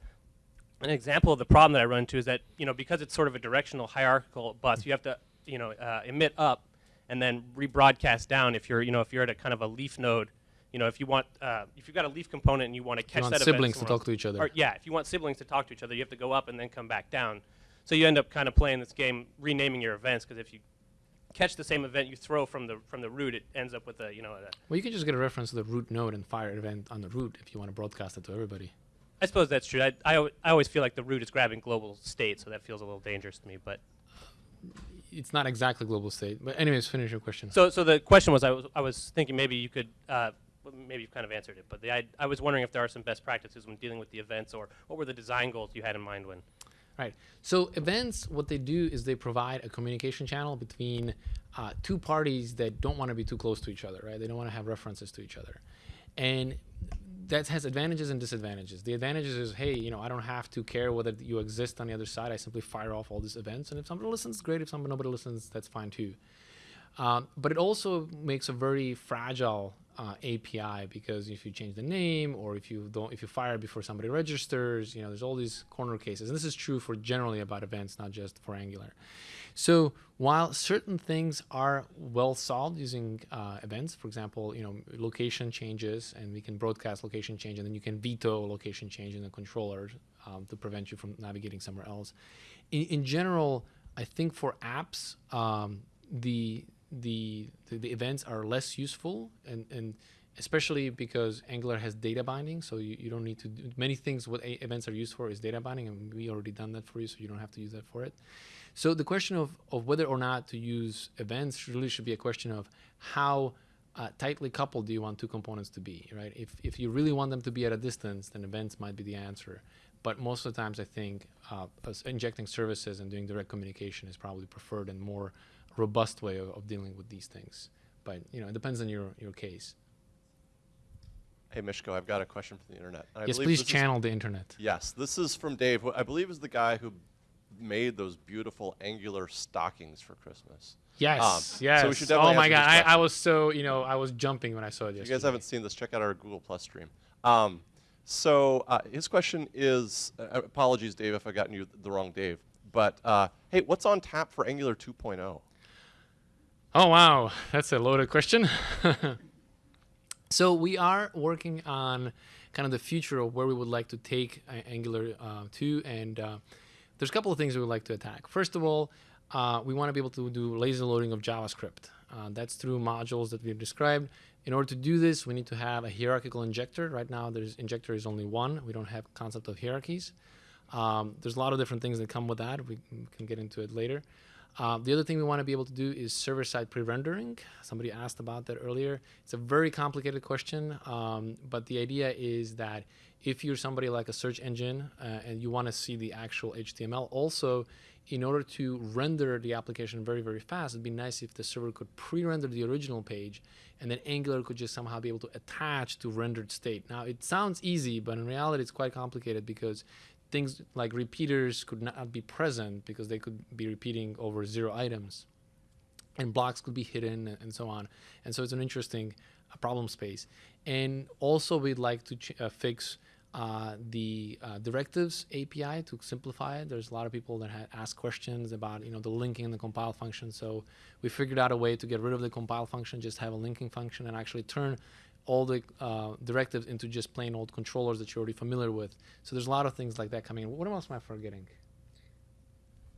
An example of the problem that I run into is that you know because it's sort of a directional hierarchical bus, you have to you know uh, emit up and then rebroadcast down if you're you know if you're at a kind of a leaf node. You know, if you want, uh, if you've got a leaf component and you want to catch want that event siblings to talk to each other. or, yeah, if you want siblings to talk to each other, you have to go up and then come back down. So you end up kind of playing this game, renaming your events, because if you catch the same event you throw from the from the root, it ends up with a you know. A, Well, you can just get a reference to the root node and fire an event on the root if you want to broadcast it to everybody. I suppose that's true. I, I, I always feel like the root is grabbing global state, so that feels a little dangerous to me. But it's not exactly global state. But anyways, finish your question. So, so the question was, I was, I was thinking maybe you could, uh, maybe you've kind of answered it, but the, I, I was wondering if there are some best practices when dealing with the events, or what were the design goals you had in mind when? Right. So events, what they do is they provide a communication channel between uh, two parties that don't want to be too close to each other, right? They don't want to have references to each other, and that has advantages and disadvantages. The advantages is, hey, you know, I don't have to care whether you exist on the other side. I simply fire off all these events, and if somebody listens, great. If somebody nobody listens, that's fine too. Um, but it also makes a very fragile uh, API because if you change the name or if you don't, if you fire before somebody registers, you know, there's all these corner cases, and this is true for generally about events, not just for Angular. So while certain things are well solved using uh, events, for example, you know, location changes, and we can broadcast location change, and then you can veto location change in the controller um, to prevent you from navigating somewhere else. In, in general, I think for apps, um, the, the the the events are less useful, and and especially because Angular has data binding, so you, you don't need to do many things. What events are used for is data binding, and we already done that for you, so you don't have to use that for it. So the question of, of whether or not to use events really should be a question of how uh, tightly coupled do you want two components to be, right? If, if you really want them to be at a distance, then events might be the answer. But most of the times, I think uh, injecting services and doing direct communication is probably preferred and more robust way of, of dealing with these things. But you know, it depends on your, your case. Hey, Mishko, I've got a question from the internet. and I yes, please this is- channel the internet. yes, this is from Dave, who I believe is the guy who made those beautiful Angular stockings for Christmas. Yes, Um, yes. So we should definitely oh my god, I, I was so you know I was jumping when I saw it If you guys haven't seen this, check out our Google Plus stream. Um, so uh, his question is, uh, apologies, Dave, if I've gotten you the wrong Dave, but uh, hey, what's on tap for Angular 2.0? Oh wow, that's a loaded question. so we are working on kind of the future of where we would like to take uh, Angular uh, to, and uh, there's a couple of things we would like to attack. First of all, uh, we want to be able to do lazy loading of JavaScript. Uh, that's through modules that we've described. In order to do this, we need to have a hierarchical injector. Right now, there's injector is only one. We don't have concept of hierarchies. Um, there's a lot of different things that come with that. We can get into it later. Uh, the other thing we want to be able to do is server-side pre-rendering. Somebody asked about that earlier. It's a very complicated question, um, but the idea is that if you're somebody like a search engine uh, and you want to see the actual HTML, also in order to render the application very, very fast, it'd be nice if the server could pre-render the original page and then Angular could just somehow be able to attach to rendered state. Now, it sounds easy, but in reality, it's quite complicated because things like repeaters could not be present because they could be repeating over zero items and blocks could be hidden and, so on and so it's an interesting uh, problem space and also we'd like to uh, fix uh, the uh, directives API to simplify it. There's a lot of people that had asked questions about you know the linking and the compile function. So we figured out a way to get rid of the compile function, just have a linking function, and actually turn all the uh, directives into just plain old controllers that you're already familiar with. So there's a lot of things like that coming in. What else am I forgetting?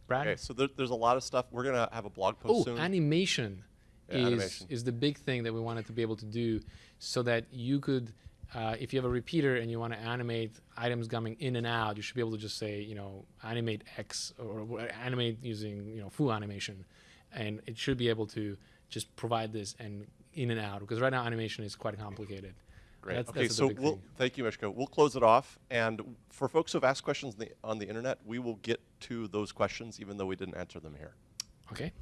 Brad? Okay, so there, there's a lot of stuff. We're gonna have a blog post Oh, soon. animation Yeah, is animation. is the big thing that we wanted to be able to do, so that you could, uh, if you have a repeater and you want to animate items coming in and out, you should be able to just say, you know, animate X or, or animate using you know foo animation, and it should be able to just provide this and in and out because right now animation is quite complicated. Great. That's- okay, that's the so we'll, thing. thank you, Mishko. We'll close it off, and for folks who have asked questions on the, on the internet, we will get to those questions, even though we didn't answer them here. Okay.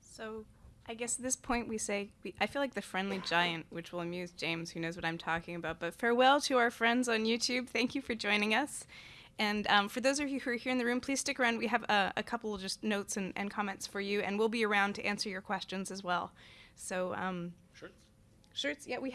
So I guess at this point we say, we, I feel like the friendly giant, which will amuse James, who knows what I'm talking about. But farewell to our friends on YouTube. Thank you for joining us. And um, for those of you who are here in the room, please stick around. We have a, a couple of just notes and, and comments for you, and we'll be around to answer your questions as well. So, um, shirts. Shirts, yeah, we have.